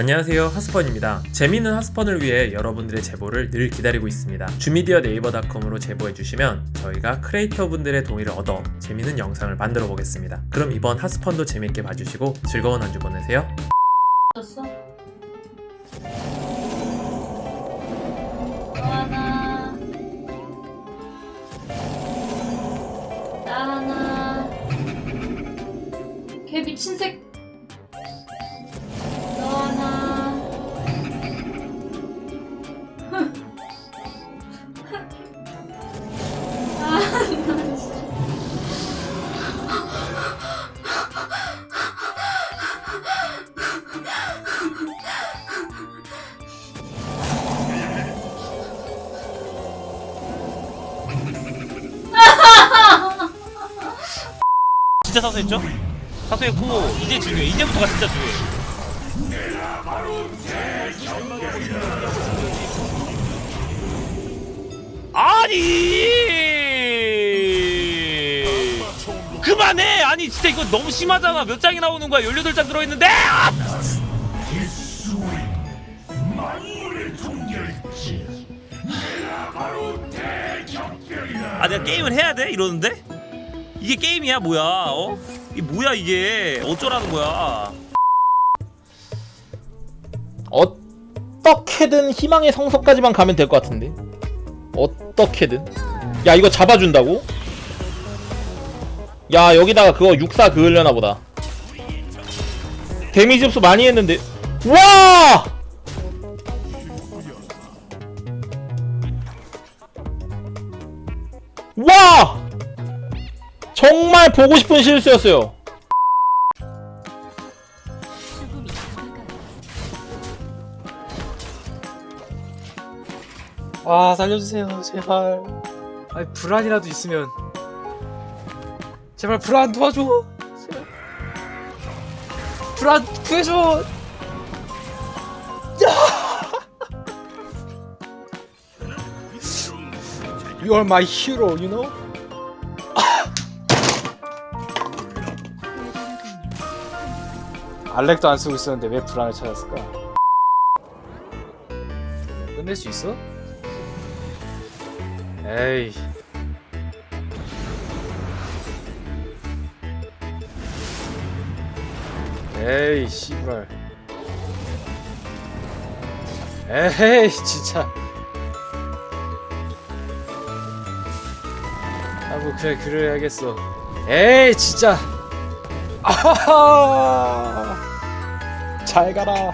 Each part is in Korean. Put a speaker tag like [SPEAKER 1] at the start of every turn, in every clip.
[SPEAKER 1] 안녕하세요. 하스펀입니다. 재미있는 하스펀을 위해 여러분들의 제보를 늘 기다리고 있습니다. 주미디어 네이버닷컴으로 제보해주시면 저희가 크리에이터 분들의 동의를 얻어 재미있는 영상을 만들어 보겠습니다. 그럼 이번 하스펀도 재밌게 봐주시고 즐거운 한 주 보내세요.
[SPEAKER 2] 떴어? 하나 새 진짜
[SPEAKER 3] 사수했죠? 사수했고 이제 중요해. 이제부터가 진짜 중요해. 아니! 그만해! 아니 진짜 이거 너무 심하잖아. 몇 장이 나오는 거야? 18장 들어있는데? 아! 아 내가 게임을 해야 돼? 이러는데? 이게 게임이야 뭐야 어? 이게 뭐야 이게 어쩌라는 거야
[SPEAKER 4] 어떻게든 희망의 성서까지만 가면 될 것 같은데 어떻게든 야 이거 잡아준다고? 야 여기다가 그거 육사 그으려나 보다 데미지 흡수 많이 했는데 와! 와! 정말 보고 싶은 실수였어요.
[SPEAKER 5] 아 살려주세요 제발. 아니 불안이라도 있으면. 제발 불안 도와줘. 불안 구해줘 You are my hero, you know? 알렉도 안 쓰고 있었는데 왜 불안을 찾았을까? 끝낼 수 있어? 에이 에이 씨발 에이 진짜 아뭐 그래 그래야겠어. 에이 진짜. 아하하. 잘 가라.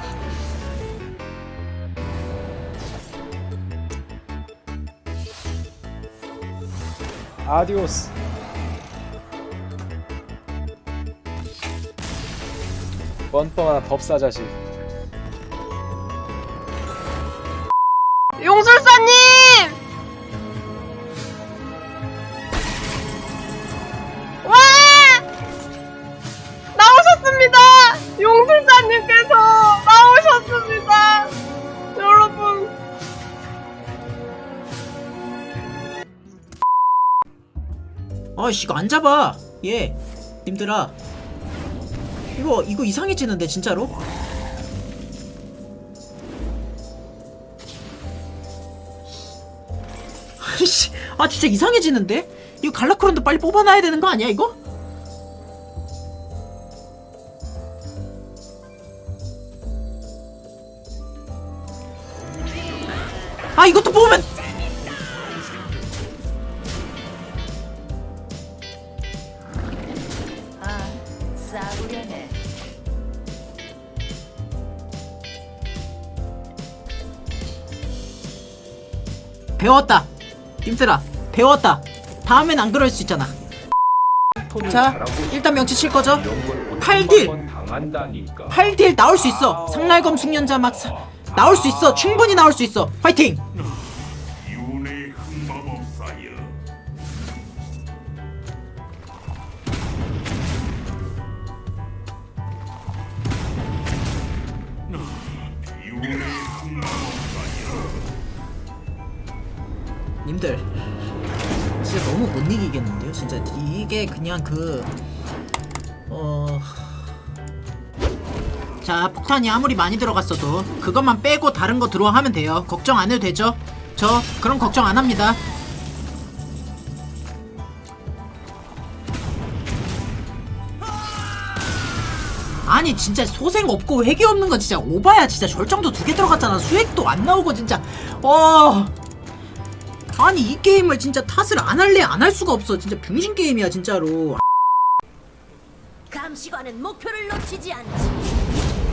[SPEAKER 5] 아디오스. 뻔뻔한 법사 자식.
[SPEAKER 6] 용술사님!
[SPEAKER 7] 아씨 이거 안 잡아. 얘 님들아. 이거 이거 이상해지는데 진짜로? 아이씨 아 진짜 이상해지는데? 이거 갈라크론도 빨리 뽑아놔야 되는 거 아니야 이거? 아 이것도 뽑으면
[SPEAKER 8] 싸구려네.
[SPEAKER 7] 배웠다. 님들아 배웠다. 다음엔 안 그럴 수 있잖아. 자 일단 명치 칠 거죠? 8딜. 8딜 나올 수 있어. 상날검 숙련자 막 사, 나올 수 있어. 충분히 나올 수 있어. 화이팅 님들. 진짜 너무 못 이기겠는데요? 진짜 이게 그냥 그 어... 자 폭탄이 아무리 많이 들어갔어도 그것만 빼고 다른 거 들어와 하면 돼요. 걱정 안 해도 되죠? 저 그런 걱정 안 합니다. 아니 진짜 소생 없고 회기 없는 건 진짜 오바야. 진짜 절정도 두 개 들어갔잖아. 수액도 안 나오고 진짜. 어 아니 이 게임을 진짜 탓을 안 할래 안 할 수가 없어 진짜 병신 게임이야 진짜로
[SPEAKER 8] 감시관은 목표를 놓치지 않지.